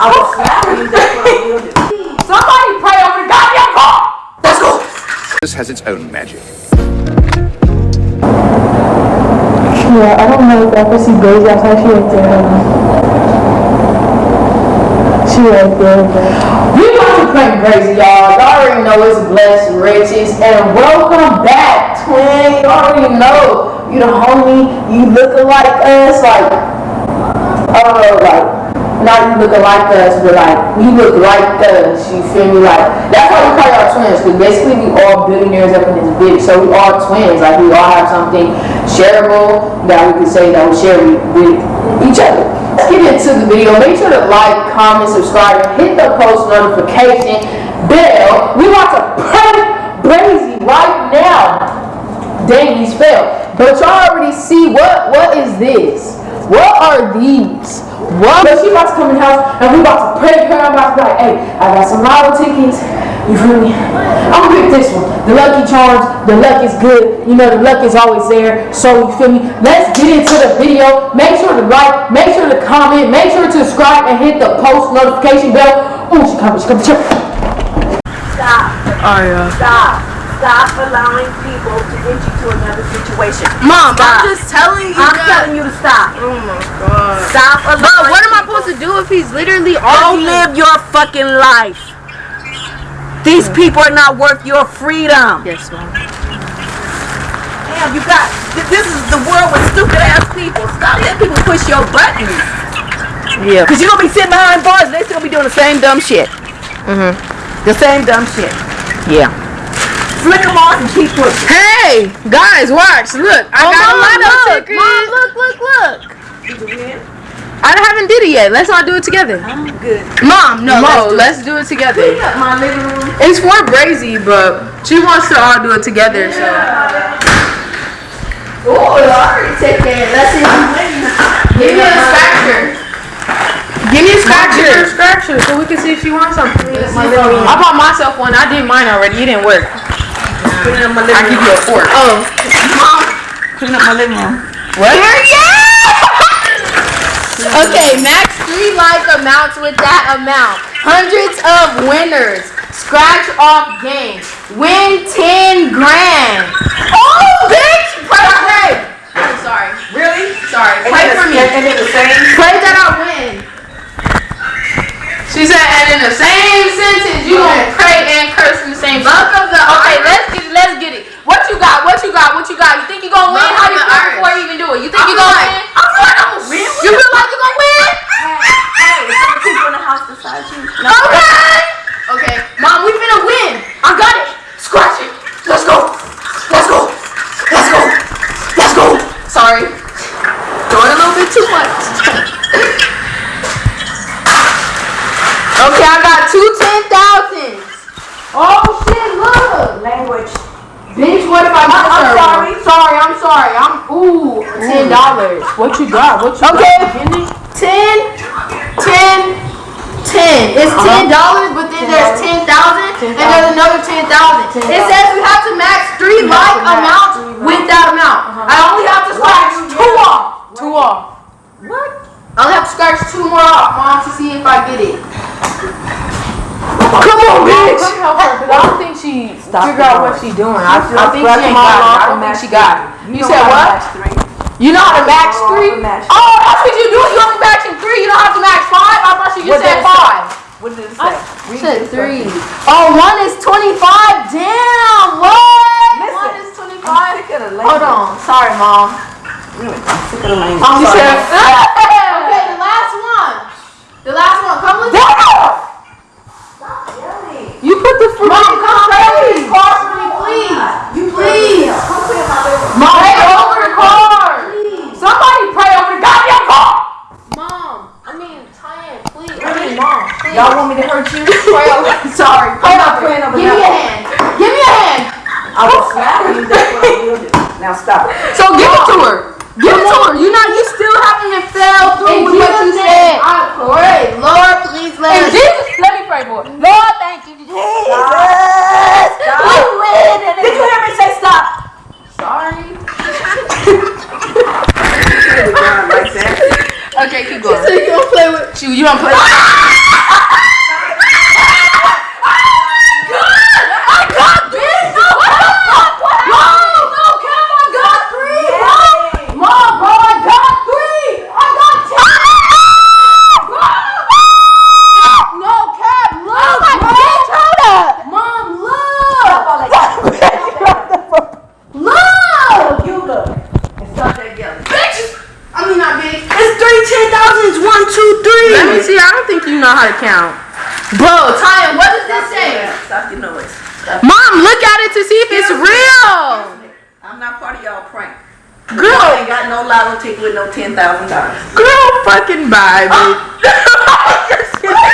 I will slap you. That's what I will do. Somebody pray over the goddamn car. Let's go. This has its own magic. Yeah, I don't know if I ever see Daisy outside. She right there. She right there, but We about to play crazy, y'all. Y'all already know it's Blessed Riches. And welcome back, twin. You already know. You the homie. You looking like us. Like, uh, like, not you looking like us, but like, you look like us. You feel me? Like, that's why we call y'all twins. Because basically, we all billionaires up in this bitch. So we all twins. Like, we all have something shareable that we could say that we share with, each other. Let's get into the video. Make sure to like, comment, subscribe, hit the post notification bell. We about to prank Brazy right now. Dang, he's failed. But y'all already see what what is this? What are these? What? But she about to come in the house and we about to prank her. I'm about to be like, hey, I got some lotto tickets. You feel me? I'm gonna pick this one. The Lucky Charms. The luck is good. You know, the luck is always there. So you feel me? Let's get into the video. Make sure to like, make sure to comment, make sure to subscribe and hit the post notification bell. Oh, she coming, she coming. She coming. Stop. Oh yeah. Stop. Stop allowing people to get you to another situation. Mom, Stop. I'm just telling you I'm guys. telling you to stop. Oh my god. Stop allowing But what am I supposed to do if he's literally Go arguing? live your fucking life. These people are not worth your freedom. Yes, mom. Damn, you got. This is the world with stupid ass people. Stop letting people push your buttons. Yeah. Cause you're gonna be sitting behind bars and they still be doing the same dumb shit. Mm-hmm. The same dumb shit. Yeah. Flick them off and keep pushing. Hey, guys, watch. Look, I Oh, got Mom, a lotto look. ticket. Mom, look, look, look. Did you? I haven't did it yet. Let's all do it together. I'm good. Mom, no, let's do it. let's do it together. Clean up my living room. It's for Brazy, but she wants to all do it together. So Oh, I already take care. Let's see if you win. give me a scratcher. Give me a scratcher. Her scratcher so we can see if she wants something. I bought myself one. I did mine already. It didn't work. Clean up my I living give you a fork. Oh, mom. Clean up my living room. What? Yeah! okay, max three like amounts with that amount. Hundreds of winners. Scratch off game. Win 10 grand. Oh, bitch! Pray, pray. I'm sorry. Really? Sorry. And Pray for me. And then the same. Pray that I win. She said, and in the same sentence, you gonna pray and curse in the same Luck of the Okay, let's get it. Let's get it. What you got? What you got? What you got? You think you gonna win? Luck How you the feel before you even do it? You think I you feel gonna like- win? I feel like I'm gonna win. You feel like you gonna win? Hey, some people in the house beside you. No. Okay. Okay, mom, we finna win. I got it. Scratch it. Let's go. Let's go. Let's go. Let's go. Sorry. Doing a little bit too much. okay, I got two ten thousands. Oh shit! Look. Language. Bitch, what if I miss I'm her? sorry. Sorry, I'm sorry. I'm ooh ten dollars. What you got? What you Okay. got? Ten, ten, ten. It's uh-huh. ten dollars, but then there's ten thousand, and there's another ten thousand. It says you have to max three You like amounts three with that amount. Uh-huh. I only have to scratch two off. Two off. What? I only have to scratch two more off, mom, to see if I get it. Come on, bitch. Come help her, cause I don't think she figure out what she doing. I, I think she ain't got it. off I don't think match she got it. You know said what? You know how to match three? match. Oh, that's what you do. You only matching three. You don't have to match five. I thought she just What said say? five. What did it say? Read said three. instructions. Oh, one is 25. Damn, what? Listen, one is I'm 25. sick of the language. Hold on. Sorry, mom. Really, I'm sick of the language. I'm sorry. said- okay, the last one. The last one. Come with me. The. Mom, come play this card for please. You Please. Come clear my living room. Mom, pray over the card. Somebody pray over the goddamn car. Mom, I mean, Tyan, please. I mean, mom, please. Y'all want me to hurt you? pray over. Sorry. I'm Pray not over. praying over Give me a nothing. hand. Give me a hand. I will slap you. That's what I will do. Now stop. So give it to her. Give it to her. You not. You still haven't even fell through with what you said. I pray, Lord, please let And us. Jesus, let me pray for it. Lord, thank you. Jesus. Stop. We win. and Did you hear me say stop? Sorry. Like that. Okay, keep going. So you don't play with you. You don't play. I got this! No, what the fuck? What happened? No, Cam, I got three, bro! Mom, bro, I got three! I got ten! Bro! No, Cam, look, bro! Mom, look! Look! You look. And stop that yelling. Bitch! I mean, not bitch. It's three ten thousand. It's one, two, three. Let me see. I don't think you know how to count. Bro, Taya, what does this say? Stop your noise. Mom, look at it to see if it's real. I'm not part of y'all prank. I Girl, ain't got no lotto ticket with no ten thousand dollars. girl, fucking bye, bitch. Oh.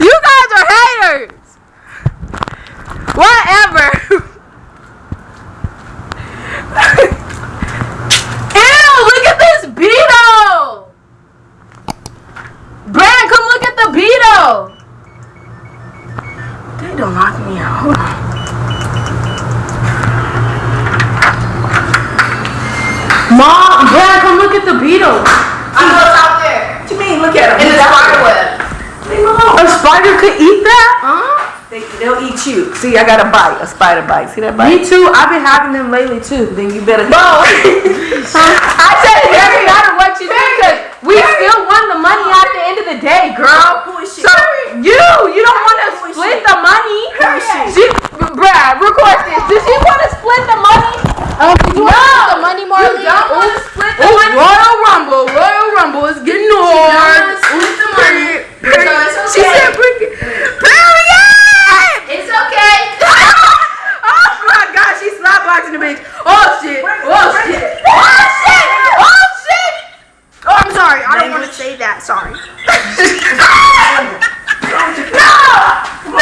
You guys are haters. Whatever. Ew, look at this Beetle. Brad, come look at the Beetle. They don't lock me out. Hold on. Mom, Brad, come look at the Beetle. I know it's out there. What do you mean? Look at them. In the spider web. Leave 'em alone. A spider could eat that? Huh? They, they'll eat you. See, I got a bite, a spider bite. See that bite? Me too. I've been having them lately too. Then you better. Bro, I said it doesn't matter what you do because we still won the money at the end of the day, girl. Bullshit. So you, you don't want to split the money. Bullshit. She, Brad, record this. Does she want to split the money? Um, you want to split the money, Marley? You don't want to split the money. Royal Rumble, Royal Rumble is getting hard. Split the money. She said, "Bring it." Period. It's okay. oh my God, she slap boxing the bitch. Oh shit. Oh shit. Oh shit. Oh shit. Oh, I'm sorry. I don't want to say that. Sorry. no. No.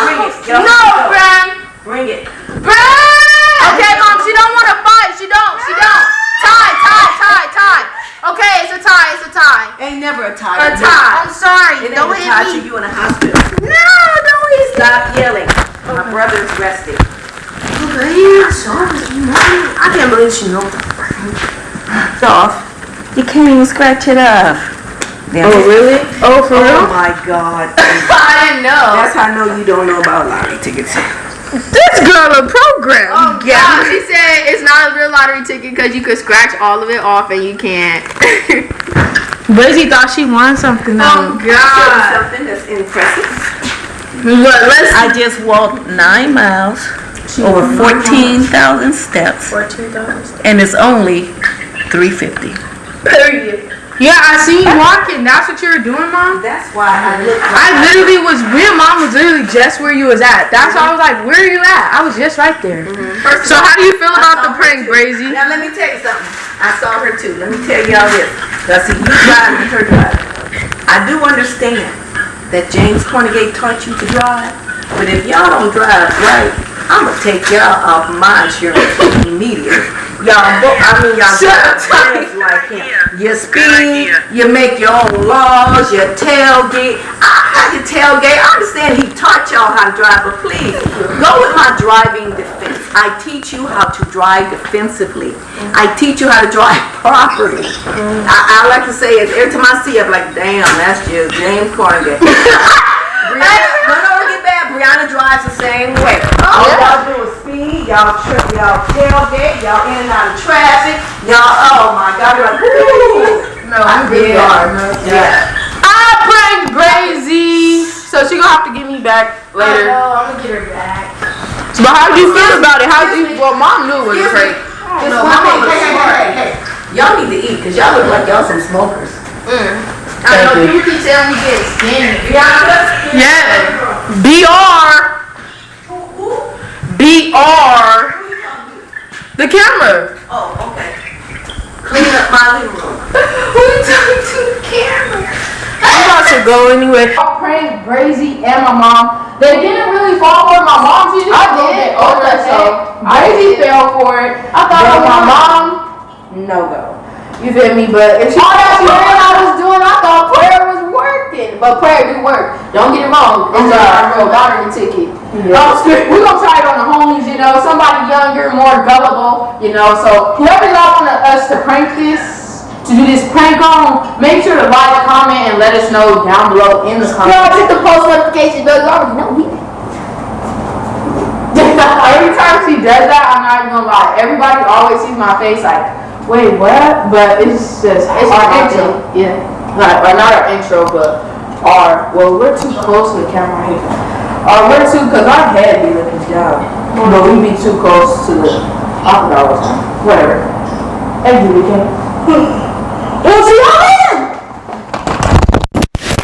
Bring it. Get off No. Bram. Bring it. Bram. Okay, mom. She don't want to fight. She don't. She don't. Tie. Tie. Tie. Tie. Okay, it's a tie. It's a tie. Ain't never a tie. A tie. I'm sorry. It ain't Don't a hit tie me. till you in a hospital. No, don't hit me. Stop yelling. My brother's resting. I can't believe she knows. It's off. You can't even scratch it off. Damn it. really? Oh, for Oh my God. I didn't know. That's how I know you don't know about lottery tickets. This girl a program. Oh God. She said it's not a real lottery ticket because you could scratch all of it off and you can't. Busy thought she won something though. Oh Show you something that's impressive. But let's I just walked nine miles, over mm-hmm. 14,000 steps, and it's only 350. period. Yeah, I see you walking. That's what you were doing, mom. That's why I look I literally was. Me and mom was literally just where you was at. That's why I was like, "Where are you at?" I was just right there. Mm-hmm. So how do you feel about the prank, Brazy? Now let me tell you something. I saw her too. Let me tell y'all this. Cause see, you driving, her driving. I do understand that James Cornegate taught you to drive, but if y'all don't drive right, I'ma take y'all off my insurance immediately. Y'all, I mean y'all drive fast like him. You speed, you make your own laws, you tailgate. I, I can tailgate. I understand he taught y'all how to drive, but please go with my driving defense. I teach you how to drive defensively. I teach you how to drive properly. I, I like to say it every time I see it, I'm like, damn, that's just James Cornegate. Brianna, no, no, don't get bad. Brianna drives the same way. All y'all do is speed, y'all trip, y'all tailgate, y'all in and out of traffic, y'all, oh my God, you're like, woo. No, I'm good. Yeah. I pranked Brazy. So she gonna have to get me back later. I know, I'm gonna get her back. But how do you feel about it? How do you? Well, mom knew it was a prank. This woman is smart. Y'all need to eat, cause y'all look like y'all some smokers. Mm. I know people keep telling me get skinny. Yeah. BR. BR. The camera. Oh, okay. Clean up my living room. Who you talking to the camera? I'm about to go anyway. I pranked Brazy and my mom. They didn't really fall for it. My mom, she just I a little did. bit older, Okay. so Brazy fell for it. I thought But it was my my mom. No go. You feel me? But if she. Oh, all that swearing I was doing, I thought prayer was. But prayer do work. Don't get it wrong. It's uh, real lottery ticket. Um, we're gonna try it on the homies, you know, somebody younger, more gullible, you know. So whoever y'all want us to prank this, to do this prank on, make sure to like, comment, and let us know down below in the Y'all comments. hit the post notification bell. You already know we. Every time she does that, I'm not even gonna lie. Everybody always sees my face like, wait, what? But it's just It's our our. Yeah, not, or not our intro, but our, well, we're too close to the camera here. Uh, we're too, because our head be looking down, but we be too close to the, I don't know, whatever. Weekend. We'll see y'all later!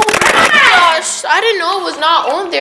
Oh my gosh, I didn't know it was not on there.